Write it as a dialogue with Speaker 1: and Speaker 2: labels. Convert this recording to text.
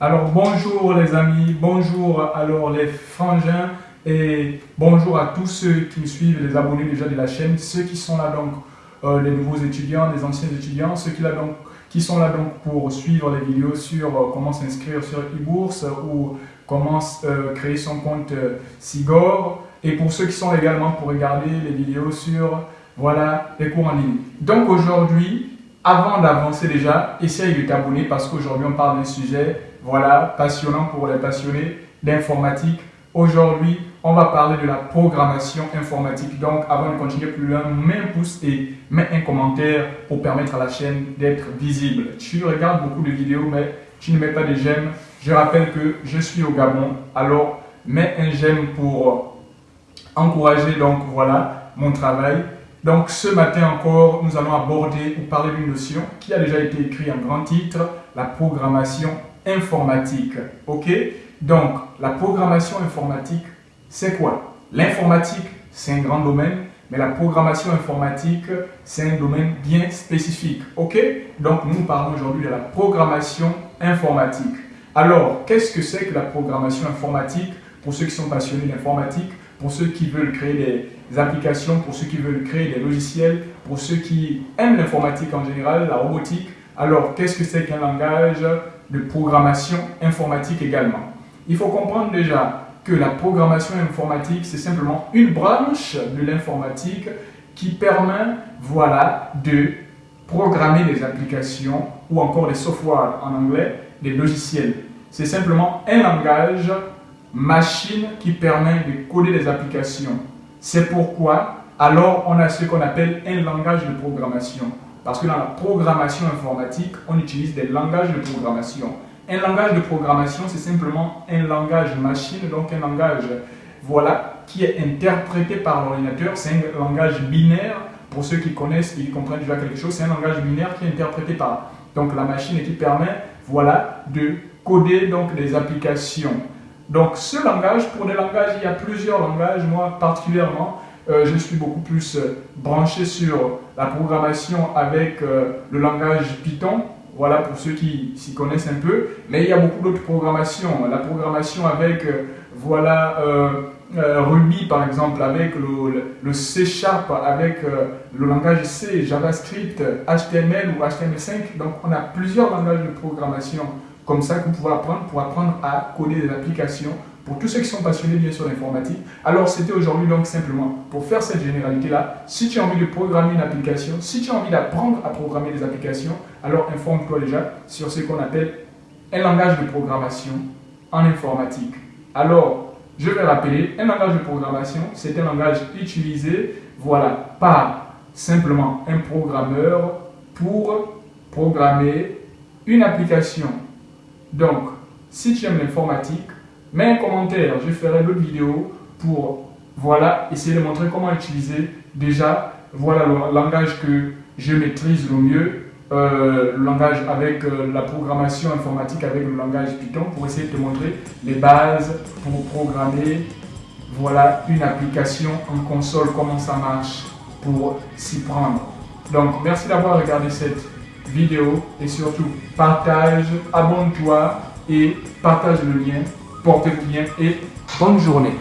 Speaker 1: Alors bonjour les amis, bonjour alors les frangins et bonjour à tous ceux qui me suivent, les abonnés déjà de la chaîne, ceux qui sont là donc, euh, les nouveaux étudiants, les anciens étudiants, ceux qui, là, donc, qui sont là donc pour suivre les vidéos sur euh, comment s'inscrire sur e-bourse ou comment euh, créer son compte Sigor et pour ceux qui sont également pour regarder les vidéos sur voilà, les cours en ligne. Donc aujourd'hui, avant d'avancer déjà, essaye de t'abonner parce qu'aujourd'hui on parle d'un sujet voilà, passionnant pour les passionnés d'informatique. Aujourd'hui, on va parler de la programmation informatique. Donc, avant de continuer plus loin, mets un pouce et mets un commentaire pour permettre à la chaîne d'être visible. Tu regardes beaucoup de vidéos, mais tu ne mets pas de j'aime. Je rappelle que je suis au Gabon, alors mets un j'aime pour encourager donc voilà mon travail. Donc ce matin encore, nous allons aborder ou parler d'une notion qui a déjà été écrite en grand titre, la programmation informatique. Ok? Donc la programmation informatique, c'est quoi? L'informatique, c'est un grand domaine, mais la programmation informatique, c'est un domaine bien spécifique. Ok? Donc nous parlons aujourd'hui de la programmation informatique. Alors, qu'est-ce que c'est que la programmation informatique? Pour ceux qui sont passionnés d'informatique, pour ceux qui veulent créer des applications, pour ceux qui veulent créer des logiciels, pour ceux qui aiment l'informatique en général, la robotique. Alors, qu'est-ce que c'est qu'un langage de programmation informatique également? Il faut comprendre déjà que la programmation informatique, c'est simplement une branche de l'informatique qui permet, voilà, de programmer des applications ou encore des softwares en anglais, des logiciels. C'est simplement un langage machine qui permet de coder des applications. C'est pourquoi, alors, on a ce qu'on appelle un langage de programmation. Parce que dans la programmation informatique, on utilise des langages de programmation. Un langage de programmation, c'est simplement un langage machine, donc un langage voilà, qui est interprété par l'ordinateur. C'est un langage binaire. Pour ceux qui connaissent, qui comprennent déjà quelque chose, c'est un langage binaire qui est interprété par donc, la machine et qui permet voilà, de coder donc, des applications. Donc ce langage, pour des langages, il y a plusieurs langages. Moi particulièrement, euh, je suis beaucoup plus euh, branché sur la programmation avec euh, le langage Python. Voilà pour ceux qui s'y connaissent un peu. Mais il y a beaucoup d'autres programmations. La programmation avec voilà, Ruby par exemple, avec le, le C Sharp, avec le langage C, JavaScript, HTML ou HTML5. Donc on a plusieurs langages de programmation comme ça vous pouvez apprendre pour apprendre à coder des applications pour tous ceux qui sont passionnés bien sûr d'informatique. Alors c'était aujourd'hui donc simplement pour faire cette généralité-là. Si tu as envie de programmer une application, si tu as envie d'apprendre à programmer des applications, alors informe-toi déjà sur ce qu'on appelle un langage de programmation en informatique. Alors, je vais rappeler, un langage de programmation, c'est un langage utilisé, voilà, par simplement un programmeur pour programmer une application donc, si tu aimes l'informatique, mets un commentaire, je ferai d'autres vidéos pour voilà, essayer de montrer comment utiliser déjà voilà le langage que je maîtrise le mieux, euh, le langage avec euh, la programmation informatique avec le langage Python pour essayer de te montrer les bases pour programmer voilà une application en console, comment ça marche pour s'y prendre. Donc merci d'avoir regardé cette vidéo et surtout partage, abonne-toi et partage le lien, porte le lien et bonne journée.